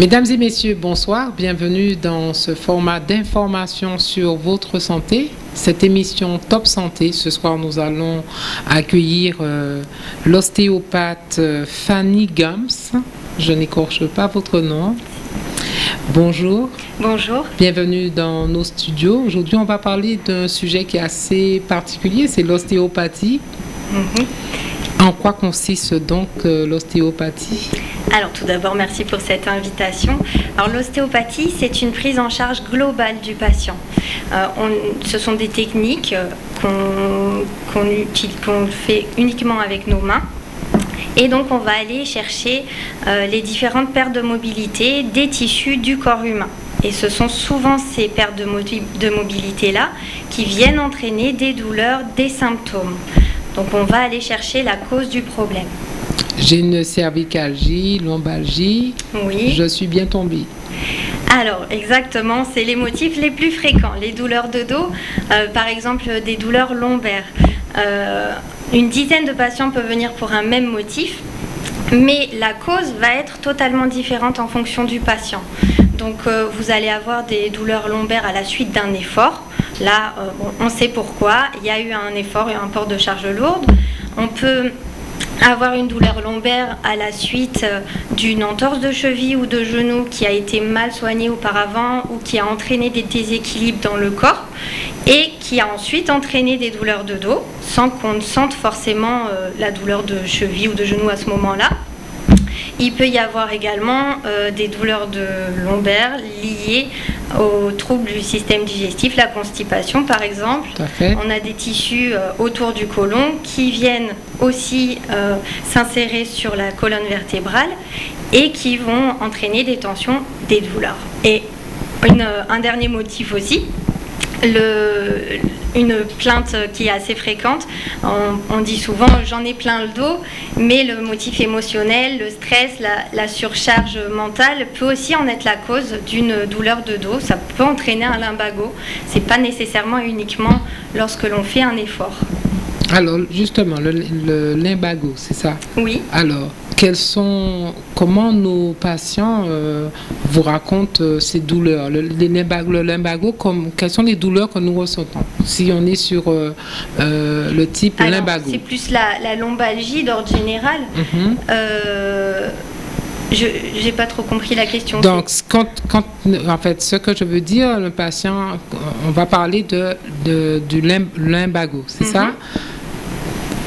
Mesdames et messieurs, bonsoir. Bienvenue dans ce format d'information sur votre santé. Cette émission Top Santé. Ce soir, nous allons accueillir euh, l'ostéopathe euh, Fanny Gums. Je n'écorche pas votre nom. Bonjour. Bonjour. Bienvenue dans nos studios. Aujourd'hui, on va parler d'un sujet qui est assez particulier, c'est l'ostéopathie. Mhm. En quoi consiste donc euh, l'ostéopathie? Alors tout d'abord, merci pour cette invitation. Alors l'ostéopathie, c'est une prise en charge globale du patient. Euh, ce sont des techniques euh, qu'on fait uniquement avec nos mains. Et donc on va aller chercher les différentes pertes de mobilité des tissus du corps humain. Et ce sont souvent ces pertes de, de mobilité-là qui viennent entraîner des douleurs, des symptômes. Donc on va aller chercher la cause du problème. J'ai une cervicalgie, lombalgie. Oui. Je suis bien tombée. Alors, exactement, c'est les motifs les plus fréquents. Les douleurs de dos, euh, par exemple des douleurs lombaires. Euh, une dizaine de patients peuvent venir pour un même motif, mais la cause va être totalement différente en fonction du patient. Donc, euh, vous allez avoir des douleurs lombaires à la suite d'un effort. Là, euh, on sait pourquoi. Il y a eu un effort et un port de charge lourde. On peut avoir une douleur lombaire à la suite euh, d'une entorse de cheville ou de genou qui a été mal soignée auparavant ou qui a entraîné des déséquilibres dans le corps et qui a ensuite entraîné des douleurs de dos sans qu'on ne sente forcément euh, la douleur de cheville ou de genou à ce moment-là. Il peut y avoir également euh, des douleurs de lombaire liées aux troubles du système digestif, la constipation par exemple. On a des tissus euh, autour du côlon qui viennent aussi euh, s'insérer sur la colonne vertébrale et qui vont entraîner des tensions, des douleurs. Et un dernier motif aussi, une plainte qui est assez fréquente. On, dit souvent j'en ai plein le dos, mais le motif émotionnel, le stress, la, surcharge mentale peut aussi en être la cause d'une douleur de dos. Ça peut entraîner un limbago. C'est pas nécessairement uniquement lorsque l'on fait un effort. Alors justement, le limbago, c'est ça? Oui. Alors, sont, comment nos patients euh, vous racontent euh, ces douleurs? Le, le limbago, comme, quelles sont les douleurs que nous ressentons? Si on est sur euh, le type limbago C'est plus la, lombalgie d'ordre général. Mhm. Je n'ai pas trop compris la question. Donc, quand, quand, en fait, ce que je veux dire, le patient, on va parler de, de du limbago, c'est ça? mhm.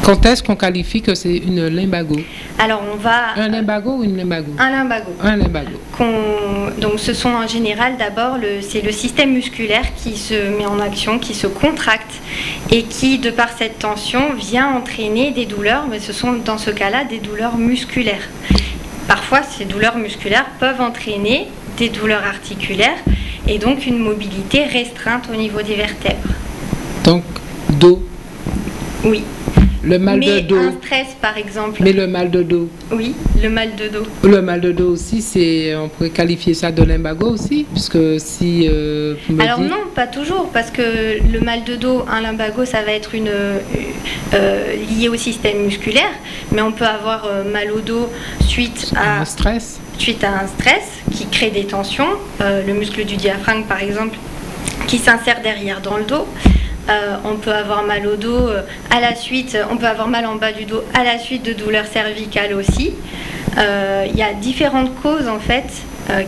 Quand est-ce qu'on qualifie que c'est une limbago? Alors on va... Un limbago ou une limbago? Un limbago. Un limbago. Donc ce sont en général d'abord, le... c'est le système musculaire qui se met en action, qui se contracte et qui, de par cette tension, vient entraîner des douleurs, mais ce sont dans ce cas-là des douleurs musculaires. Parfois, ces douleurs musculaires peuvent entraîner des douleurs articulaires et donc une mobilité restreinte au niveau des vertèbres. Donc, dos Oui. Le mal de dos. Un stress, par exemple. Mais le mal de dos. Oui, le mal de dos. Le mal de dos aussi, c'est, on pourrait qualifier ça de limbago aussi, puisque si. Euh, Alors non, pas toujours, parce que le mal de dos, un limbago, ça va être une euh, lié au système musculaire, mais on peut avoir euh, mal au dos suite à un stress. Suite à un stress qui crée des tensions, le muscle du diaphragme, par exemple, qui s'insère derrière dans le dos. Euh, on peut avoir mal au dos euh, à la suite, on peut avoir mal en bas du dos à la suite de douleurs cervicales aussi. Euh, il y a différentes causes en fait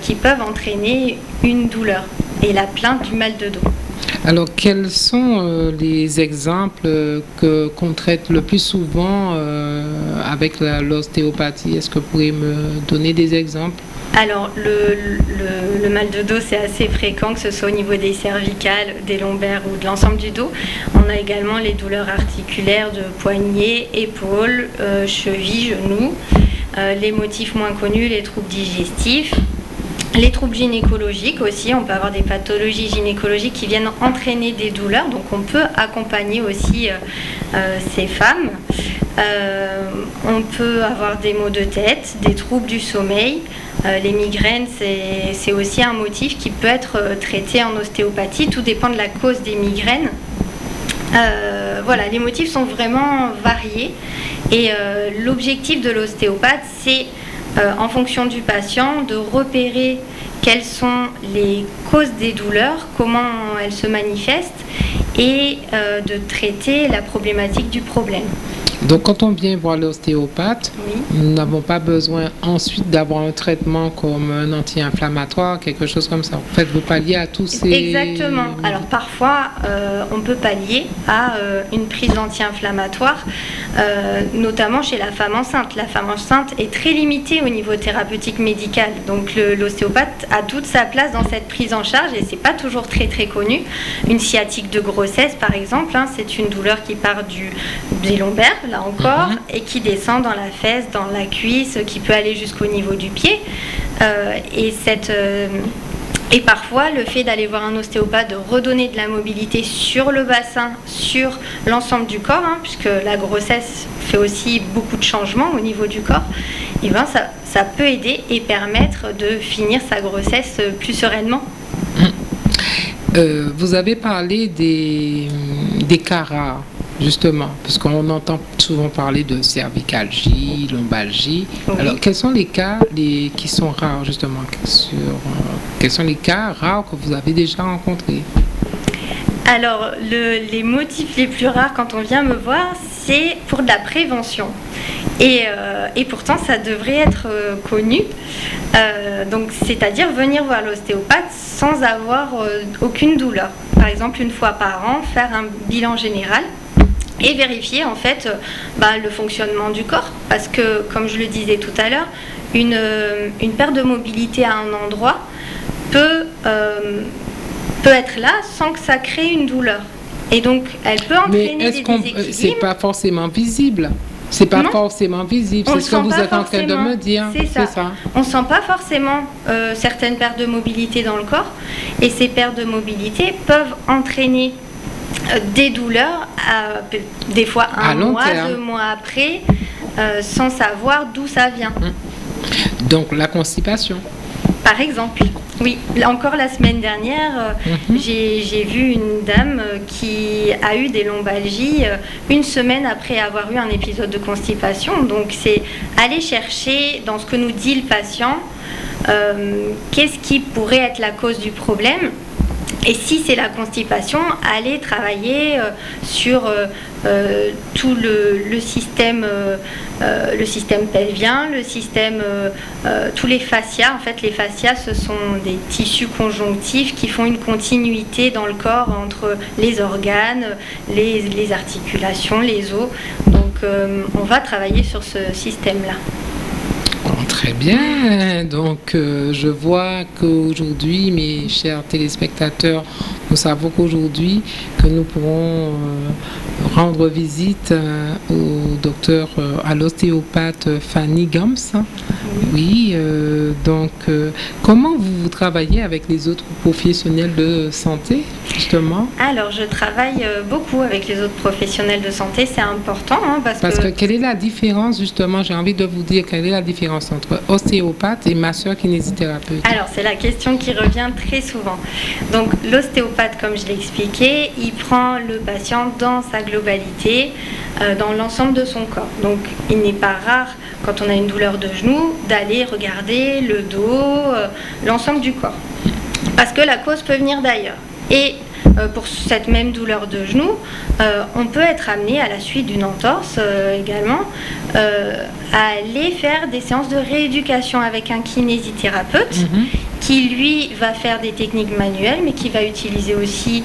qui peuvent entraîner une douleur et la plainte du mal de dos. Alors, quels sont les exemples que qu'on traite le plus souvent avec l'ostéopathie? Est-ce que vous pourriez me donner des exemples? Alors, le, mal de dos, c'est assez fréquent, que ce soit au niveau des cervicales, des lombaires ou de l'ensemble du dos. On a également les douleurs articulaires de poignets, épaules, euh, chevilles, genoux. Euh, les motifs moins connus, les troubles digestifs. Les troubles gynécologiques aussi, on peut avoir des pathologies gynécologiques qui viennent entraîner des douleurs, donc on peut accompagner aussi euh, ces femmes. on peut avoir des maux de tête, des troubles du sommeil, euh, les migraines, c'est aussi un motif qui peut être euh, traité en ostéopathie. Tout dépend de la cause des migraines. Euh, voilà, les motifs sont vraiment variés. Et l'objectif de l'ostéopathe, c'est en fonction du patient, de repérer quelles sont les causes des douleurs, comment elles se manifestent et de traiter la problématique du problème. Donc quand on vient voir l'ostéopathe, nous n'avons pas besoin ensuite d'avoir un traitement comme un anti-inflammatoire, quelque chose comme ça. En fait, vous palliez à tous ces... Exactement. Alors parfois, euh, on peut pallier à euh, une prise anti-inflammatoire, euh, notamment chez la femme enceinte. La femme enceinte est très limitée au niveau thérapeutique médical. Donc l'ostéopathe a toute sa place dans cette prise en charge et c'est pas toujours très très connu. Une sciatique de grossesse, par exemple, hein, c'est une douleur qui part du, des lombaires encore, mhm. et qui descend dans la fesse, dans la cuisse, qui peut aller jusqu'au niveau du pied. Euh, et cette. Euh, et parfois, le fait d'aller voir un ostéopathe, de redonner de la mobilité sur le bassin, sur l'ensemble du corps, hein, puisque la grossesse fait aussi beaucoup de changements au niveau du corps, et eh ben ça, ça peut aider et permettre de finir sa grossesse plus sereinement. Euh, vous avez parlé des, des cas rares justement, parce qu'on entend souvent parler de cervicalgie, lombalgie. Alors, quels sont les cas les, qui sont rares, justement sur, euh, Quels sont les cas rares que vous avez déjà rencontrés? Alors, les motifs les plus rares quand on vient me voir, c'est pour de la prévention. Et, euh, pourtant, ça devrait être euh, connu. donc, c'est-à-dire venir voir l'ostéopathe sans avoir aucune douleur. Par exemple, une fois par an, faire un bilan général et vérifier en fait euh, bah, le fonctionnement du corps. Parce que, comme je le disais tout à l'heure, une, euh, une, perte de mobilité à un endroit peut, euh, peut être là sans que ça crée une douleur. Et donc, elle peut entraîner Mais est-ce des C'est pas forcément visible. C'est pas forcément visible, c'est ce que vous êtes en train de me dire. C'est ça. On ne sent pas forcément certaines pertes de mobilité dans le corps. Et ces pertes de mobilité peuvent entraîner des douleurs, euh, des fois un mois, deux mois après, euh, sans savoir d'où ça vient. Hum. Donc la constipation. Par exemple. Oui, encore la semaine dernière, mhm. j'ai vu une dame qui a eu des lombalgies une semaine après avoir eu un épisode de constipation. Donc c'est aller chercher dans ce que nous dit le patient, qu'est-ce qui pourrait être la cause du problème et si c'est la constipation, aller travailler euh, sur euh, euh, tout le, système, le système pelvien, le système, tous les fascias. En fait, les fascias, ce sont des tissus conjonctifs qui font une continuité dans le corps entre les organes, les articulations, les os. Donc, on va travailler sur ce système-là. Très bien. Donc, euh, je vois qu'aujourd'hui, mes chers téléspectateurs, nous savons qu'aujourd'hui, que nous pourrons euh, rendre visite euh, au docteur, à l'ostéopathe Fanny Gams. Oui, donc, comment vous travaillez avec les autres professionnels de santé, justement? Alors, je travaille beaucoup avec les autres professionnels de santé. C'est important. Hein, parce, parce que... que quelle est la différence, justement? J'ai envie de vous dire quelle est la différence entre ostéopathe et masseur kinésithérapeute Alors, c'est la question qui revient très souvent. Donc, l'ostéopathe, comme je l'ai expliqué, il prend le patient dans sa globalité, euh, dans l'ensemble de son corps. Donc, il n'est pas rare, quand on a une douleur de genou, d'aller regarder le dos, euh, l'ensemble du corps. Parce que la cause peut venir d'ailleurs. Et euh, pour cette même douleur de genou, euh, on peut être amené à la suite d'une entorse également à aller faire des séances de rééducation avec un kinésithérapeute mhm. Qui lui va faire des techniques manuelles mais qui va utiliser aussi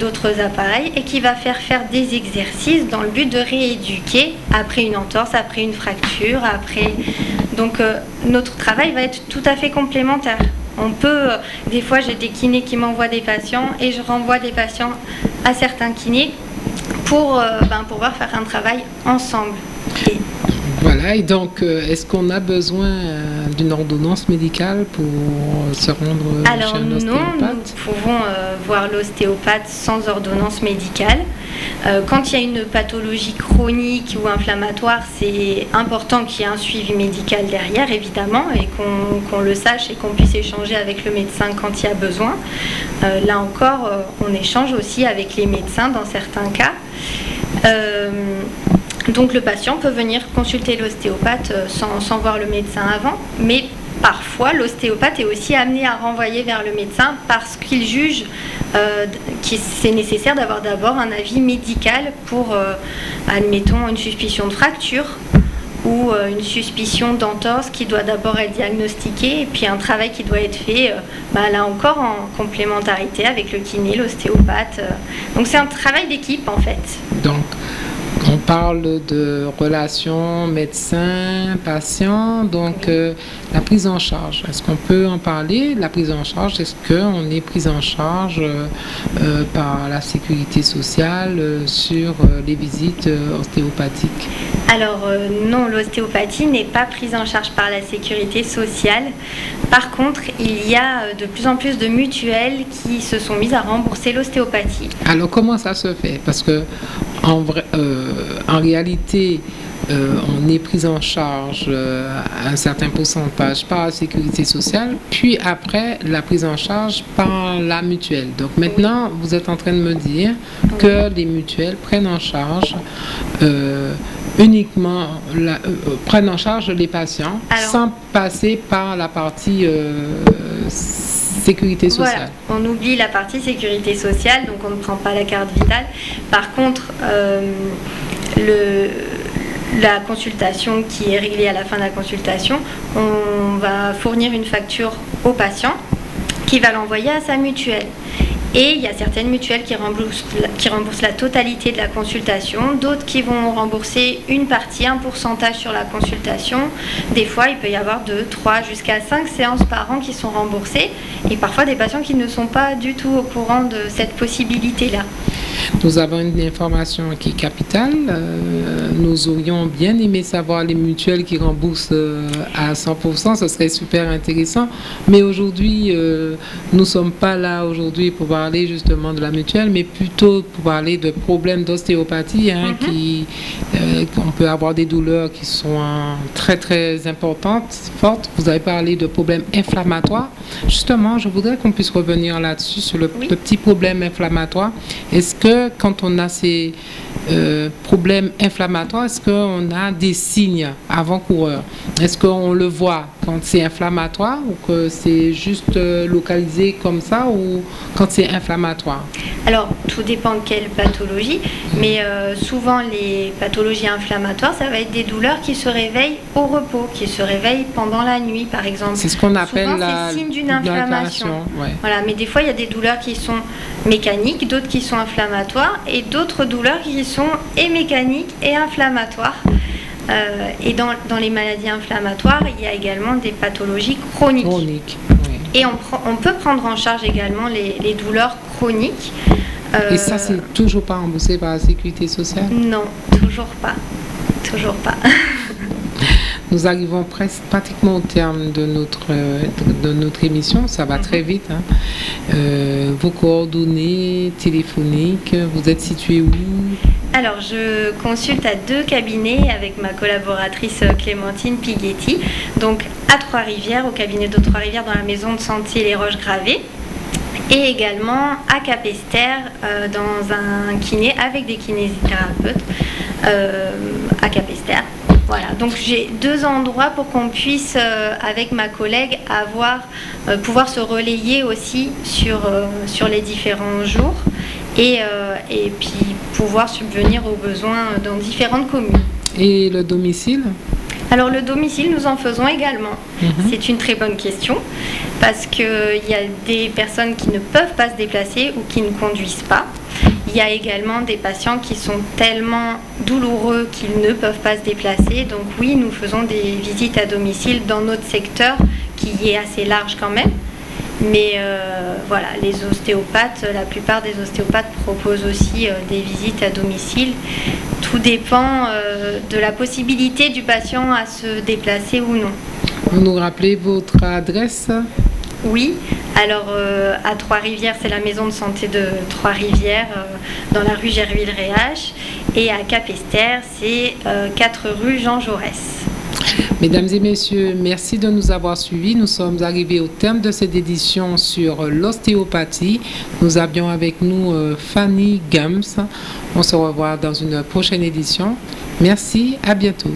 d'autres appareils et qui va faire faire des exercices dans le but de rééduquer après une entorse, après une fracture, après... Donc notre travail va être tout à fait complémentaire. On peut, euh, des fois j'ai des kinés qui m'envoient des patients et je renvoie des patients à certains kinés pour euh, ben, pouvoir faire un travail ensemble. Voilà, et donc euh, est-ce qu'on a besoin d'une ordonnance médicale pour se rendre Alors chez un ostéopathe non, nous pouvons voir l'ostéopathe sans ordonnance médicale. Euh, quand il y a une pathologie chronique ou inflammatoire, c'est important qu'il y ait un suivi médical derrière, évidemment, et qu'on le sache et qu'on puisse échanger avec le médecin quand il y a besoin. Euh, là encore, euh, on échange aussi avec les médecins dans certains cas. Donc le patient peut venir consulter l'ostéopathe sans, sans voir le médecin avant, mais parfois l'ostéopathe est aussi amené à renvoyer vers le médecin parce qu'il juge euh, que c'est nécessaire d'avoir d'abord un avis médical pour, euh, admettons, une suspicion de fracture ou euh, une suspicion d'entorse qui doit d'abord être diagnostiquée et puis un travail qui doit être fait bah, là encore en complémentarité avec le kiné, l'ostéopathe. Donc c'est un travail d'équipe en fait. Donc on parle de relations médecin-patient, donc euh, la prise en charge. Est-ce qu'on peut en parler La prise en charge, est-ce qu'on est pris en charge euh, euh, par la sécurité sociale sur les visites ostéopathiques? Alors non, l'ostéopathie n'est pas prise en charge par la sécurité sociale. Par contre, il y a de plus en plus de mutuelles qui se sont mises à rembourser l'ostéopathie. Alors comment ça se fait? Parce que euh, en réalité, euh, on est pris en charge euh, un certain pourcentage par la sécurité sociale, puis après la prise en charge par la mutuelle. Donc maintenant, vous êtes en train de me dire que les mutuelles prennent en charge uniquement prennent en charge les patients sans passer par la partie sécurité sociale. On oublie la partie sécurité sociale, donc on ne prend pas la carte vitale. Par contre, euh, le, la consultation qui est réglée à la fin de la consultation, on va fournir une facture au patient qui va l'envoyer à sa mutuelle. Et il y a certaines mutuelles qui remboursent, la totalité de la consultation, d'autres qui vont rembourser une partie, un pourcentage sur la consultation. Des fois, il peut y avoir 2, 3, jusqu'à 5 séances par an qui sont remboursées et parfois des patients qui ne sont pas du tout au courant de cette possibilité-là. Nous avons une information qui est capitale. Euh, nous aurions bien aimé savoir les mutuelles qui remboursent euh, à 100%. Ce serait super intéressant. Mais aujourd'hui, euh, nous ne sommes pas là aujourd'hui pour parler justement de la mutuelle, mais plutôt pour parler de problèmes d'ostéopathie. Hein, mm-hmm. qui, on peut avoir des douleurs qui sont très très importantes, fortes. Vous avez parlé de problèmes inflammatoires. Justement, je voudrais qu'on puisse revenir là-dessus sur le, le petit problème inflammatoire. Est-ce que quand on a ces euh, problèmes inflammatoires, est-ce qu'on a des signes avant-coureurs? Est-ce qu'on le voit quand c'est inflammatoire ou que c'est juste euh, localisé comme ça ou quand c'est inflammatoire? Alors, tout dépend de quelle pathologie, mais euh, souvent les pathologies inflammatoires, ça va être des douleurs qui se réveillent au repos, qui se réveillent pendant la nuit, par exemple. C'est ce qu'on appelle la signe d'une inflammation. Voilà, mais des fois, il y a des douleurs qui sont mécaniques, d'autres qui sont inflammatoires et d'autres douleurs qui sont et mécaniques et inflammatoires. Euh, et dans, dans, les maladies inflammatoires, il y a également des pathologies chroniques. Et on, on, peut prendre en charge également les, les douleurs chroniques. et ça, euh, c'est toujours pas remboursé par la sécurité sociale? Non, toujours pas. Toujours pas. Nous arrivons presque pratiquement au terme de notre, de, notre émission. Ça va très vite. Hein. Euh, vos coordonnées téléphoniques, vous êtes situé où? Alors, je consulte à deux cabinets avec ma collaboratrice Clémentine Pighetti. Donc, à Trois-Rivières, au cabinet de Trois-Rivières, dans la maison de santé Les Roches Gravées. Et également à Capester, euh, dans un kiné avec des kinésithérapeutes euh, à Capester. Voilà, donc j'ai deux endroits pour qu'on puisse, euh, avec ma collègue, avoir, euh, pouvoir se relayer aussi sur, euh, sur les différents jours et, et puis pouvoir subvenir aux besoins dans différentes communes. Et le domicile alors le domicile, nous en faisons également. Mhm. C'est une très bonne question parce qu'il y a des personnes qui ne peuvent pas se déplacer ou qui ne conduisent pas. Il y a également des patients qui sont tellement douloureux qu'ils ne peuvent pas se déplacer. Donc oui, nous faisons des visites à domicile dans notre secteur qui est assez large quand même. Mais euh, voilà, les ostéopathes, la plupart des ostéopathes proposent aussi euh, des visites à domicile. Tout dépend euh, de la possibilité du patient à se déplacer ou non. Vous nous rappelez votre adresse? Oui, alors à Trois-Rivières, c'est la maison de santé de Trois-Rivières dans la rue Gerville-Réache. Et à Capester, c'est 4 euh, rue Jean Jaurès. Mesdames et messieurs, merci de nous avoir suivis. Nous sommes arrivés au terme de cette édition sur l'ostéopathie. Nous avions avec nous euh, Fanny Gams. On se revoit dans une prochaine édition. Merci, à bientôt.